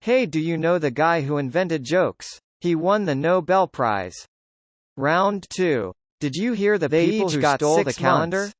Hey do you know the guy who invented jokes? He won the Nobel Prize. Round 2. Did you hear the They people who stole the calendar? months.